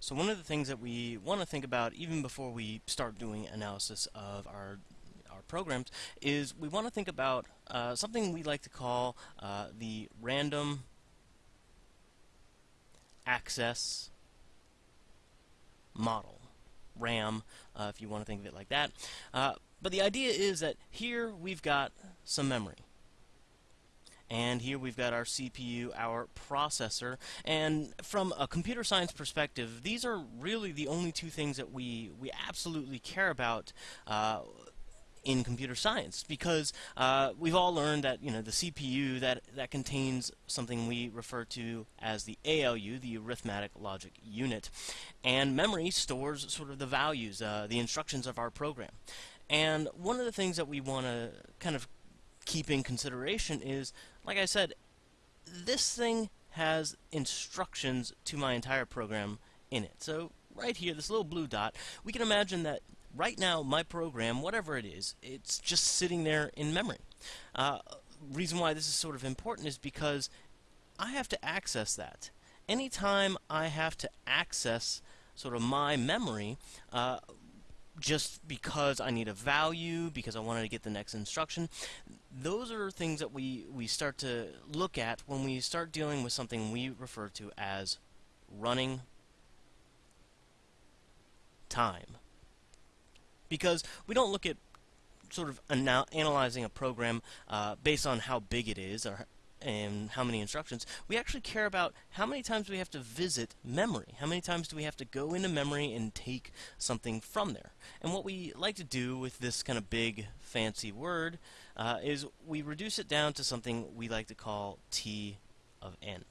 So one of the things that we want to think about even before we start doing analysis of our our programs is we want to think about uh, something we like to call uh, the random access model, RAM, uh, if you want to think of it like that. Uh, but the idea is that here we've got some memory. And here we've got our CPU, our processor, and from a computer science perspective, these are really the only two things that we, we absolutely care about uh, in computer science. Because uh, we've all learned that you know the CPU that that contains something we refer to as the ALU, the arithmetic logic unit, and memory stores sort of the values, uh, the instructions of our program. And one of the things that we want to kind of keep in consideration is, like I said, this thing has instructions to my entire program in it. So right here, this little blue dot, we can imagine that right now my program, whatever it is, it's just sitting there in memory. Uh, reason why this is sort of important is because I have to access that. Anytime I have to access sort of my memory, uh, just because I need a value, because I wanted to get the next instruction. Those are things that we, we start to look at when we start dealing with something we refer to as running time. Because we don't look at sort of analyzing a program uh, based on how big it is or and how many instructions, we actually care about how many times we have to visit memory. How many times do we have to go into memory and take something from there? And what we like to do with this kind of big, fancy word uh, is we reduce it down to something we like to call T of n.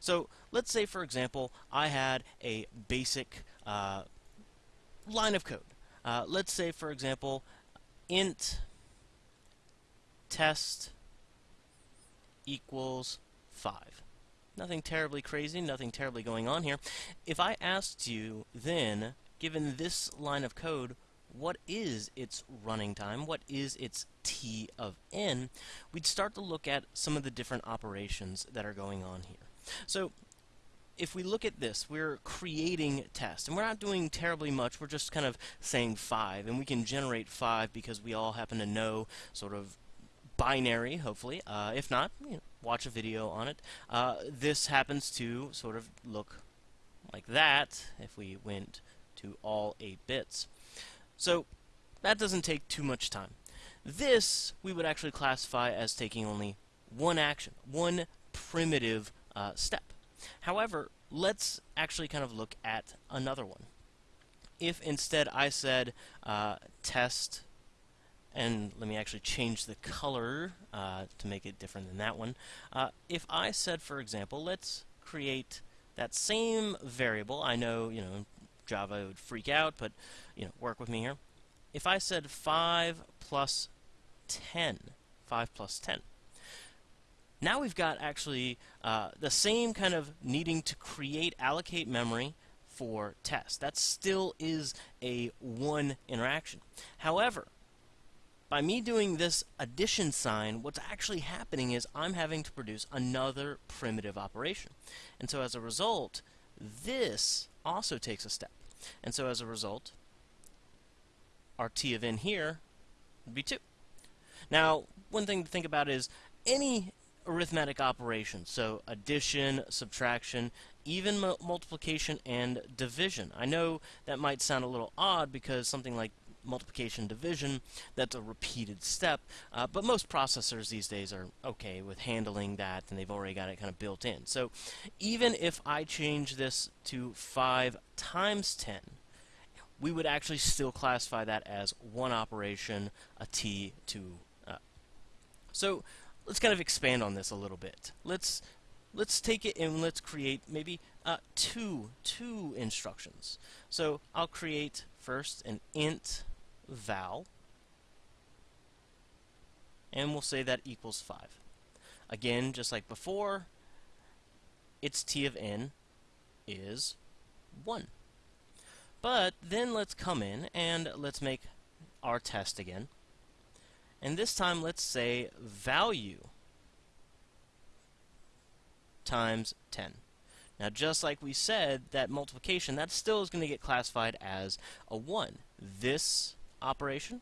So let's say, for example, I had a basic uh, line of code. Uh, let's say, for example, int test equals 5. Nothing terribly crazy, nothing terribly going on here. If I asked you then, given this line of code, what is its running time, what is its t of n, we'd start to look at some of the different operations that are going on here. So if we look at this, we're creating tests, and we're not doing terribly much, we're just kind of saying 5, and we can generate 5 because we all happen to know sort of binary, hopefully. Uh, if not, you know, watch a video on it. Uh, this happens to sort of look like that if we went to all 8 bits. So that doesn't take too much time. This we would actually classify as taking only one action, one primitive uh, step. However, let's actually kind of look at another one. If instead I said uh, test and let me actually change the color uh, to make it different than that one. Uh, if I said, for example, let's create that same variable, I know, you know, Java would freak out, but, you know, work with me here. If I said 5 plus 10, 5 plus 10, now we've got actually uh, the same kind of needing to create, allocate memory for test. That still is a one interaction. However, by me doing this addition sign, what's actually happening is I'm having to produce another primitive operation. And so as a result, this also takes a step. And so as a result, our t of n here would be 2. Now, one thing to think about is any arithmetic operation, so addition, subtraction, even multiplication and division. I know that might sound a little odd because something like multiplication division, that's a repeated step, uh, but most processors these days are okay with handling that and they've already got it kind of built in. So even if I change this to 5 times 10, we would actually still classify that as one operation, a t to. Uh. So let's kind of expand on this a little bit. Let's let's take it and let's create maybe uh, two two instructions. So I'll create first an int val, and we'll say that equals 5. Again, just like before, its t of n is 1. But then let's come in and let's make our test again. And this time let's say value times 10. Now, just like we said, that multiplication, that still is going to get classified as a 1. This operation,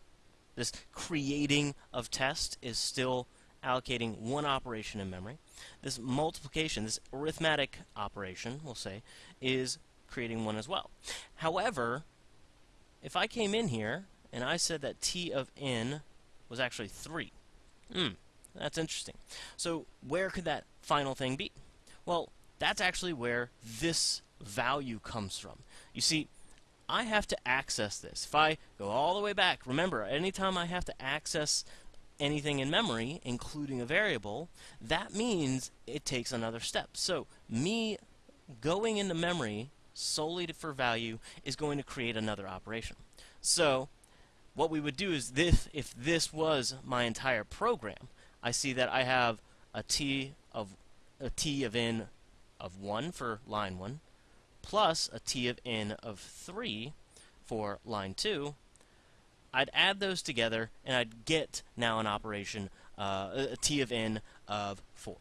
this creating of test, is still allocating one operation in memory. This multiplication, this arithmetic operation, we'll say, is creating one as well. However, if I came in here and I said that t of n was actually 3, hmm, that's interesting. So where could that final thing be? Well, that's actually where this value comes from. You see, I have to access this. If I go all the way back, remember, anytime I have to access anything in memory, including a variable, that means it takes another step. So me going into memory solely for value is going to create another operation. So what we would do is this, if this was my entire program, I see that I have a t of a t of n of 1 for line 1 plus a t of n of 3 for line 2 I'd add those together and I'd get now an operation uh, a t of n of 4